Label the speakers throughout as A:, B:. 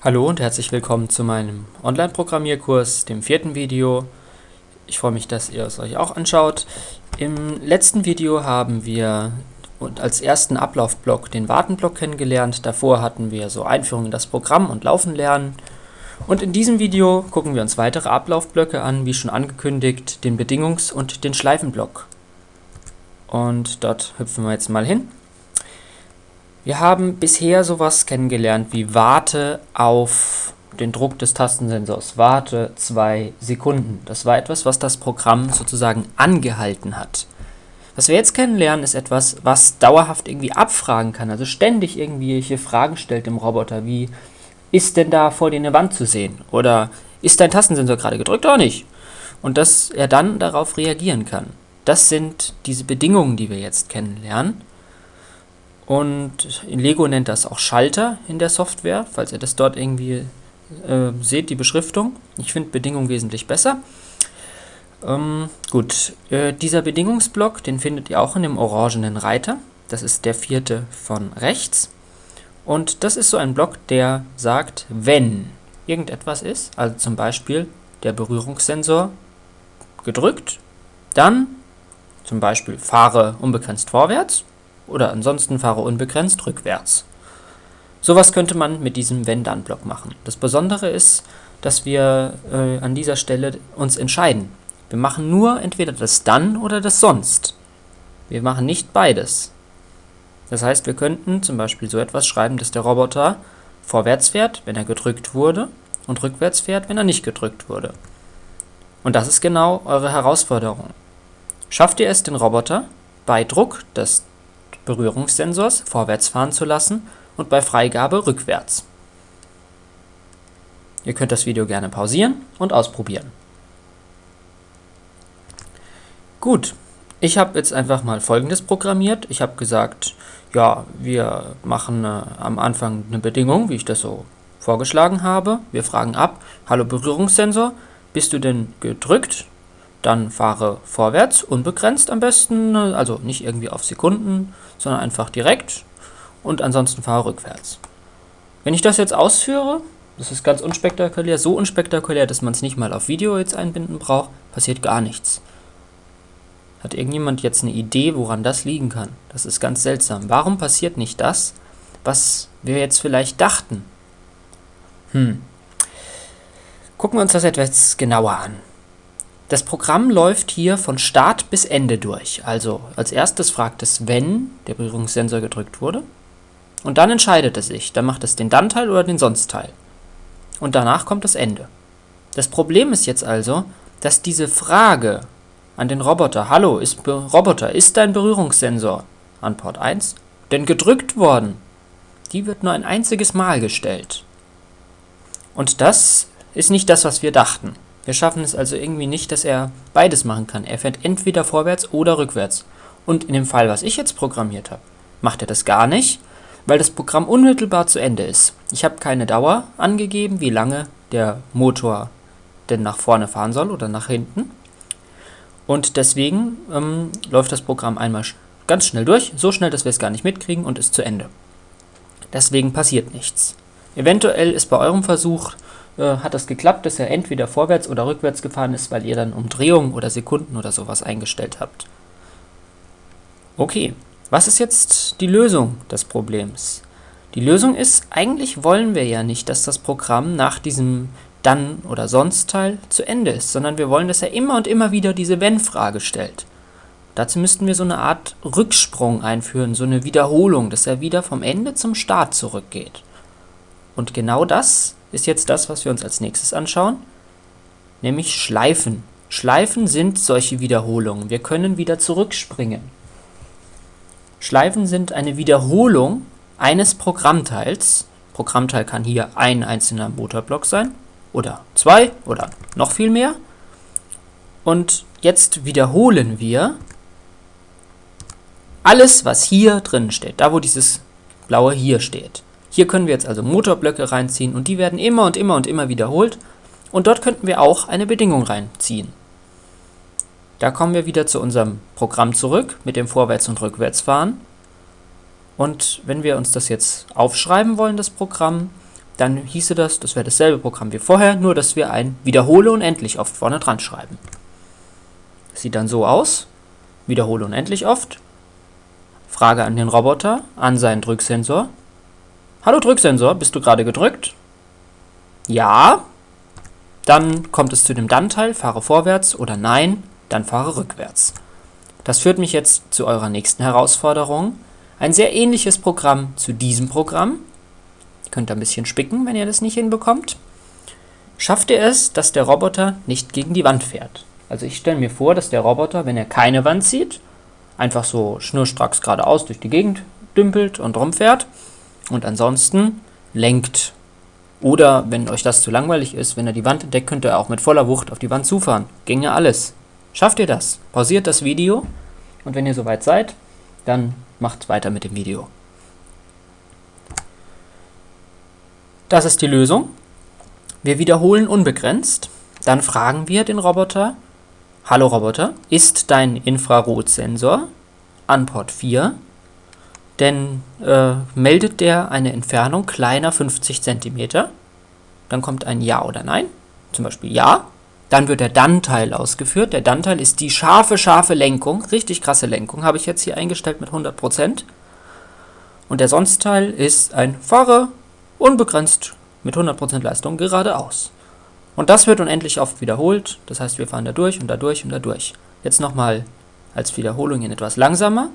A: Hallo und herzlich willkommen zu meinem Online-Programmierkurs, dem vierten Video. Ich freue mich, dass ihr es euch auch anschaut. Im letzten Video haben wir als ersten Ablaufblock den Wartenblock kennengelernt. Davor hatten wir so Einführung in das Programm und Laufen lernen. Und in diesem Video gucken wir uns weitere Ablaufblöcke an, wie schon angekündigt, den Bedingungs- und den Schleifenblock. Und dort hüpfen wir jetzt mal hin. Wir haben bisher sowas kennengelernt wie Warte auf den Druck des Tastensensors. Warte zwei Sekunden. Das war etwas, was das Programm sozusagen angehalten hat. Was wir jetzt kennenlernen, ist etwas, was dauerhaft irgendwie abfragen kann, also ständig irgendwelche Fragen stellt dem Roboter, wie ist denn da vor dir eine Wand zu sehen? Oder ist dein Tastensensor gerade gedrückt oder nicht? Und dass er dann darauf reagieren kann. Das sind diese Bedingungen, die wir jetzt kennenlernen. Und Lego nennt das auch Schalter in der Software, falls ihr das dort irgendwie äh, seht, die Beschriftung. Ich finde Bedingung wesentlich besser. Ähm, gut, äh, dieser Bedingungsblock, den findet ihr auch in dem orangenen Reiter. Das ist der vierte von rechts. Und das ist so ein Block, der sagt, wenn irgendetwas ist, also zum Beispiel der Berührungssensor gedrückt, dann zum Beispiel fahre unbegrenzt vorwärts oder ansonsten fahre unbegrenzt rückwärts. Sowas könnte man mit diesem Wenn-Dann-Block machen. Das Besondere ist, dass wir äh, an dieser Stelle uns entscheiden. Wir machen nur entweder das Dann oder das Sonst. Wir machen nicht beides. Das heißt, wir könnten zum Beispiel so etwas schreiben, dass der Roboter vorwärts fährt, wenn er gedrückt wurde, und rückwärts fährt, wenn er nicht gedrückt wurde. Und das ist genau eure Herausforderung. Schafft ihr es, den Roboter bei Druck des Berührungssensors vorwärts fahren zu lassen und bei Freigabe rückwärts. Ihr könnt das Video gerne pausieren und ausprobieren. Gut, ich habe jetzt einfach mal folgendes programmiert. Ich habe gesagt, ja, wir machen äh, am Anfang eine Bedingung, wie ich das so vorgeschlagen habe. Wir fragen ab, hallo Berührungssensor, bist du denn gedrückt? Dann fahre vorwärts, unbegrenzt am besten, also nicht irgendwie auf Sekunden, sondern einfach direkt und ansonsten fahre rückwärts. Wenn ich das jetzt ausführe, das ist ganz unspektakulär, so unspektakulär, dass man es nicht mal auf Video jetzt einbinden braucht, passiert gar nichts. Hat irgendjemand jetzt eine Idee, woran das liegen kann? Das ist ganz seltsam. Warum passiert nicht das, was wir jetzt vielleicht dachten? Hm. Gucken wir uns das etwas genauer an. Das Programm läuft hier von Start bis Ende durch. Also als erstes fragt es, wenn der Berührungssensor gedrückt wurde. Und dann entscheidet es sich. Dann macht es den Dann-Teil oder den Sonst-Teil. Und danach kommt das Ende. Das Problem ist jetzt also, dass diese Frage an den Roboter, Hallo, ist Roboter, ist dein Berührungssensor an Port 1 denn gedrückt worden? Die wird nur ein einziges Mal gestellt. Und das ist nicht das, was wir dachten. Wir schaffen es also irgendwie nicht, dass er beides machen kann. Er fährt entweder vorwärts oder rückwärts. Und in dem Fall, was ich jetzt programmiert habe, macht er das gar nicht, weil das Programm unmittelbar zu Ende ist. Ich habe keine Dauer angegeben, wie lange der Motor denn nach vorne fahren soll oder nach hinten. Und deswegen ähm, läuft das Programm einmal ganz schnell durch, so schnell, dass wir es gar nicht mitkriegen und ist zu Ende. Deswegen passiert nichts. Eventuell ist bei eurem Versuch hat das geklappt, dass er entweder vorwärts oder rückwärts gefahren ist, weil ihr dann Umdrehungen oder Sekunden oder sowas eingestellt habt. Okay, was ist jetzt die Lösung des Problems? Die Lösung ist, eigentlich wollen wir ja nicht, dass das Programm nach diesem dann oder sonst Teil zu Ende ist, sondern wir wollen, dass er immer und immer wieder diese Wenn-Frage stellt. Dazu müssten wir so eine Art Rücksprung einführen, so eine Wiederholung, dass er wieder vom Ende zum Start zurückgeht. Und genau das ist jetzt das, was wir uns als nächstes anschauen, nämlich Schleifen. Schleifen sind solche Wiederholungen. Wir können wieder zurückspringen. Schleifen sind eine Wiederholung eines Programmteils. Programmteil kann hier ein einzelner Motorblock sein oder zwei oder noch viel mehr. Und jetzt wiederholen wir alles, was hier drin steht, da wo dieses blaue hier steht. Hier können wir jetzt also Motorblöcke reinziehen und die werden immer und immer und immer wiederholt. Und dort könnten wir auch eine Bedingung reinziehen. Da kommen wir wieder zu unserem Programm zurück mit dem Vorwärts- und Rückwärtsfahren. Und wenn wir uns das jetzt aufschreiben wollen, das Programm, dann hieße das, das wäre dasselbe Programm wie vorher, nur dass wir ein Wiederhole unendlich oft vorne dran schreiben. Sieht dann so aus, wiederhole unendlich oft, Frage an den Roboter, an seinen Drücksensor. Hallo Drücksensor, bist du gerade gedrückt? Ja. Dann kommt es zu dem Dann-Teil, fahre vorwärts oder Nein, dann fahre rückwärts. Das führt mich jetzt zu eurer nächsten Herausforderung. Ein sehr ähnliches Programm zu diesem Programm. Ihr könnt ein bisschen spicken, wenn ihr das nicht hinbekommt. Schafft ihr es, dass der Roboter nicht gegen die Wand fährt? Also ich stelle mir vor, dass der Roboter, wenn er keine Wand sieht, einfach so schnurstracks geradeaus durch die Gegend dümpelt und rumfährt und ansonsten lenkt. Oder, wenn euch das zu langweilig ist, wenn er die Wand entdeckt, könnt ihr auch mit voller Wucht auf die Wand zufahren. Ginge alles. Schafft ihr das? Pausiert das Video und wenn ihr soweit seid, dann macht weiter mit dem Video. Das ist die Lösung. Wir wiederholen unbegrenzt. Dann fragen wir den Roboter, Hallo Roboter, ist dein Infrarotsensor an Port 4? Denn äh, meldet der eine Entfernung kleiner 50 cm? Dann kommt ein Ja oder Nein, zum Beispiel Ja. Dann wird der Dann-Teil ausgeführt. Der Dann-Teil ist die scharfe, scharfe Lenkung, richtig krasse Lenkung, habe ich jetzt hier eingestellt mit 100%. Und der Sonst-Teil ist ein Fahre unbegrenzt mit 100% Leistung geradeaus. Und das wird unendlich oft wiederholt, das heißt wir fahren da durch und da durch und da durch. Jetzt nochmal als Wiederholung in etwas langsamer.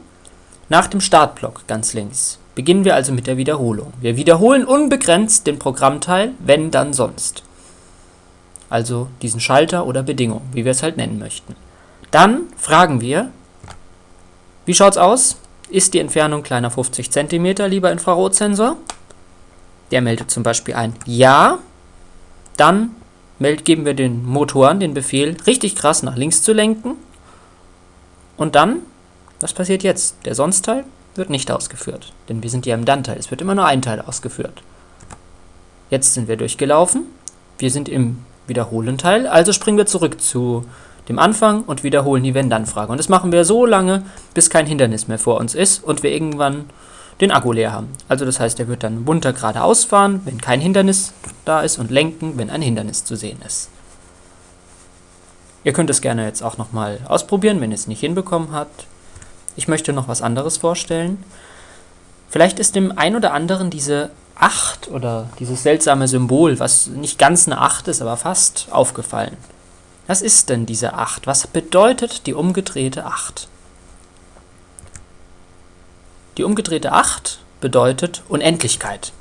A: Nach dem Startblock ganz links beginnen wir also mit der Wiederholung. Wir wiederholen unbegrenzt den Programmteil, wenn dann sonst. Also diesen Schalter oder Bedingung, wie wir es halt nennen möchten. Dann fragen wir, wie schaut es aus? Ist die Entfernung kleiner 50 cm, lieber Infrarotsensor? Der meldet zum Beispiel ein Ja. Dann geben wir den Motoren den Befehl, richtig krass nach links zu lenken. Und dann, was passiert jetzt? Der Sonstteil wird nicht ausgeführt, denn wir sind ja im Dann-Teil. Es wird immer nur ein Teil ausgeführt. Jetzt sind wir durchgelaufen. Wir sind im Wiederholen-Teil, also springen wir zurück zu dem Anfang und wiederholen die Wenn-Dann-Frage. Und das machen wir so lange, bis kein Hindernis mehr vor uns ist und wir irgendwann den Akku leer haben. Also das heißt, er wird dann munter geradeaus fahren, wenn kein Hindernis da ist und lenken, wenn ein Hindernis zu sehen ist. Ihr könnt es gerne jetzt auch nochmal ausprobieren, wenn ihr es nicht hinbekommen habt. Ich möchte noch was anderes vorstellen. Vielleicht ist dem ein oder anderen diese 8 oder dieses seltsame Symbol, was nicht ganz eine 8 ist, aber fast aufgefallen. Was ist denn diese 8? Was bedeutet die umgedrehte 8? Die umgedrehte 8 bedeutet Unendlichkeit.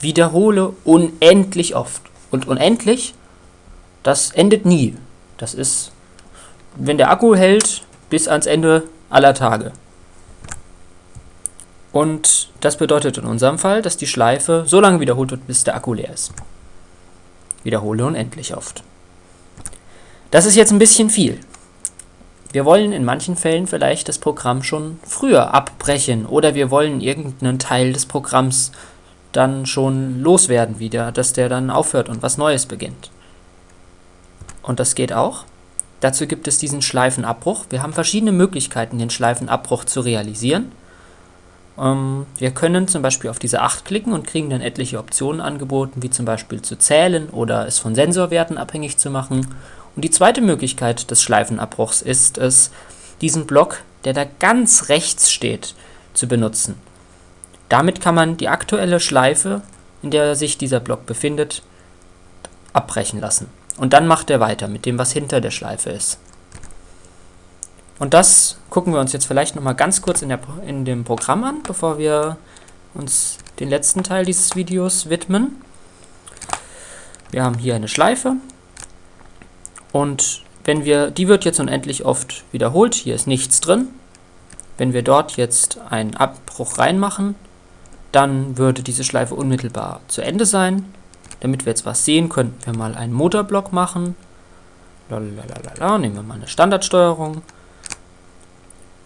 A: Wiederhole unendlich oft. Und unendlich, das endet nie. Das ist, wenn der Akku hält, bis ans Ende aller Tage. Und das bedeutet in unserem Fall, dass die Schleife so lange wiederholt wird, bis der Akku leer ist. Wiederhole unendlich oft. Das ist jetzt ein bisschen viel. Wir wollen in manchen Fällen vielleicht das Programm schon früher abbrechen oder wir wollen irgendeinen Teil des Programms dann schon loswerden wieder, dass der dann aufhört und was Neues beginnt. Und das geht auch. Dazu gibt es diesen Schleifenabbruch. Wir haben verschiedene Möglichkeiten, den Schleifenabbruch zu realisieren. Ähm, wir können zum Beispiel auf diese 8 klicken und kriegen dann etliche Optionen angeboten, wie zum Beispiel zu zählen oder es von Sensorwerten abhängig zu machen und die zweite Möglichkeit des Schleifenabbruchs ist es, diesen Block, der da ganz rechts steht, zu benutzen. Damit kann man die aktuelle Schleife, in der sich dieser Block befindet, abbrechen lassen. Und dann macht er weiter mit dem, was hinter der Schleife ist. Und das gucken wir uns jetzt vielleicht nochmal ganz kurz in, der, in dem Programm an, bevor wir uns den letzten Teil dieses Videos widmen. Wir haben hier eine Schleife, und wenn wir, die wird jetzt unendlich oft wiederholt, hier ist nichts drin. Wenn wir dort jetzt einen Abbruch reinmachen, dann würde diese Schleife unmittelbar zu Ende sein. Damit wir jetzt was sehen, könnten wir mal einen Motorblock machen. Lalalala, nehmen wir mal eine Standardsteuerung.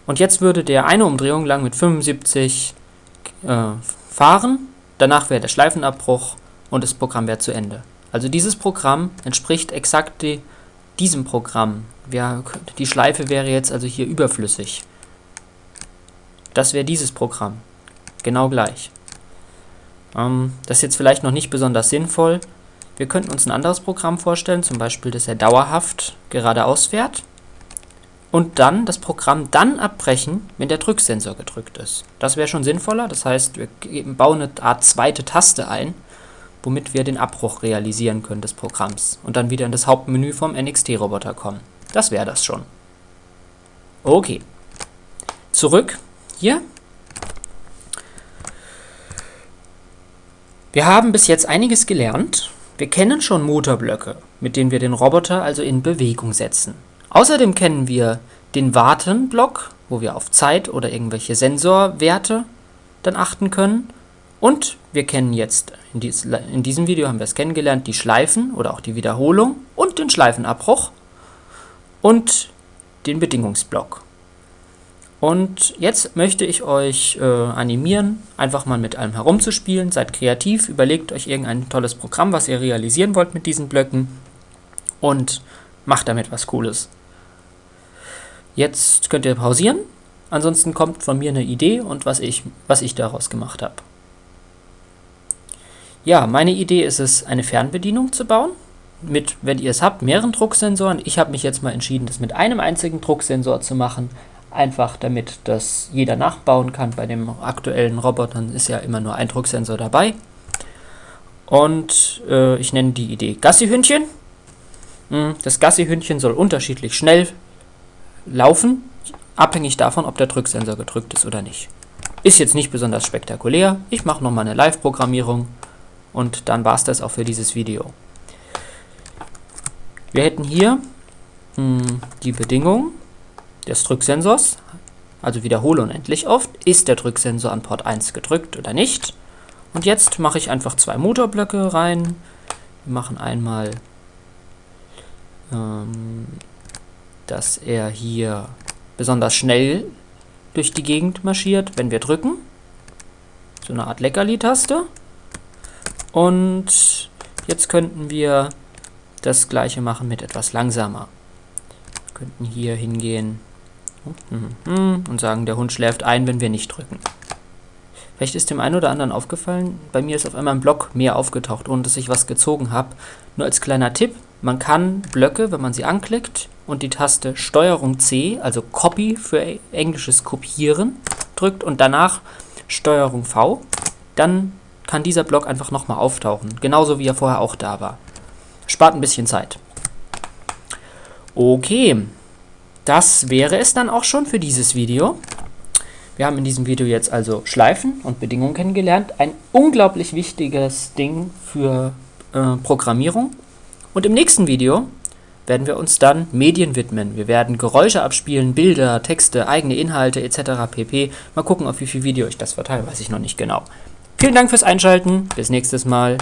A: Und jetzt würde der eine Umdrehung lang mit 75 äh, fahren. Danach wäre der Schleifenabbruch und das Programm wäre zu Ende. Also dieses Programm entspricht exakt die diesem Programm. Ja, die Schleife wäre jetzt also hier überflüssig. Das wäre dieses Programm. Genau gleich. Ähm, das ist jetzt vielleicht noch nicht besonders sinnvoll. Wir könnten uns ein anderes Programm vorstellen, zum Beispiel, dass er dauerhaft geradeaus fährt und dann das Programm dann abbrechen, wenn der Drücksensor gedrückt ist. Das wäre schon sinnvoller, das heißt, wir bauen eine Art zweite Taste ein, womit wir den Abbruch realisieren können des Programms und dann wieder in das Hauptmenü vom NXT-Roboter kommen. Das wäre das schon. Okay. Zurück hier. Wir haben bis jetzt einiges gelernt. Wir kennen schon Motorblöcke, mit denen wir den Roboter also in Bewegung setzen. Außerdem kennen wir den Warten-Block, wo wir auf Zeit oder irgendwelche Sensorwerte dann achten können. Und wir kennen jetzt, in, dies, in diesem Video haben wir es kennengelernt, die Schleifen oder auch die Wiederholung und den Schleifenabbruch und den Bedingungsblock. Und jetzt möchte ich euch äh, animieren, einfach mal mit allem herumzuspielen. Seid kreativ, überlegt euch irgendein tolles Programm, was ihr realisieren wollt mit diesen Blöcken und macht damit was Cooles. Jetzt könnt ihr pausieren, ansonsten kommt von mir eine Idee und was ich, was ich daraus gemacht habe. Ja, meine Idee ist es, eine Fernbedienung zu bauen, mit, wenn ihr es habt, mehreren Drucksensoren. Ich habe mich jetzt mal entschieden, das mit einem einzigen Drucksensor zu machen, einfach damit das jeder nachbauen kann. Bei den aktuellen Robotern ist ja immer nur ein Drucksensor dabei. Und äh, ich nenne die Idee Gassi-Hündchen. Hm, das Gassi-Hündchen soll unterschiedlich schnell laufen, abhängig davon, ob der Drücksensor gedrückt ist oder nicht. Ist jetzt nicht besonders spektakulär. Ich mache nochmal eine Live-Programmierung und dann war es das auch für dieses Video. Wir hätten hier mh, hm, die Bedingung des Drücksensors, also wiederhole unendlich oft, ist der Drücksensor an Port 1 gedrückt oder nicht. Und jetzt mache ich einfach zwei Motorblöcke rein. Wir machen einmal ähm, dass er hier besonders schnell durch die Gegend marschiert, wenn wir drücken. So eine Art Leckerli-Taste. Und jetzt könnten wir das gleiche machen mit etwas langsamer. Wir könnten hier hingehen und sagen, der Hund schläft ein, wenn wir nicht drücken. Vielleicht ist dem einen oder anderen aufgefallen, bei mir ist auf einmal ein Block mehr aufgetaucht, ohne dass ich was gezogen habe. Nur als kleiner Tipp, man kann Blöcke, wenn man sie anklickt, und die Taste STRG C, also Copy für englisches Kopieren, drückt und danach STRG V, dann kann dieser Block einfach nochmal auftauchen, genauso wie er vorher auch da war. Spart ein bisschen Zeit. Okay, das wäre es dann auch schon für dieses Video. Wir haben in diesem Video jetzt also Schleifen und Bedingungen kennengelernt. Ein unglaublich wichtiges Ding für äh, Programmierung. Und im nächsten Video werden wir uns dann Medien widmen. Wir werden Geräusche abspielen, Bilder, Texte, eigene Inhalte etc. pp. Mal gucken, auf wie viel Video ich das verteile, weiß ich noch nicht genau. Vielen Dank fürs Einschalten, bis nächstes Mal.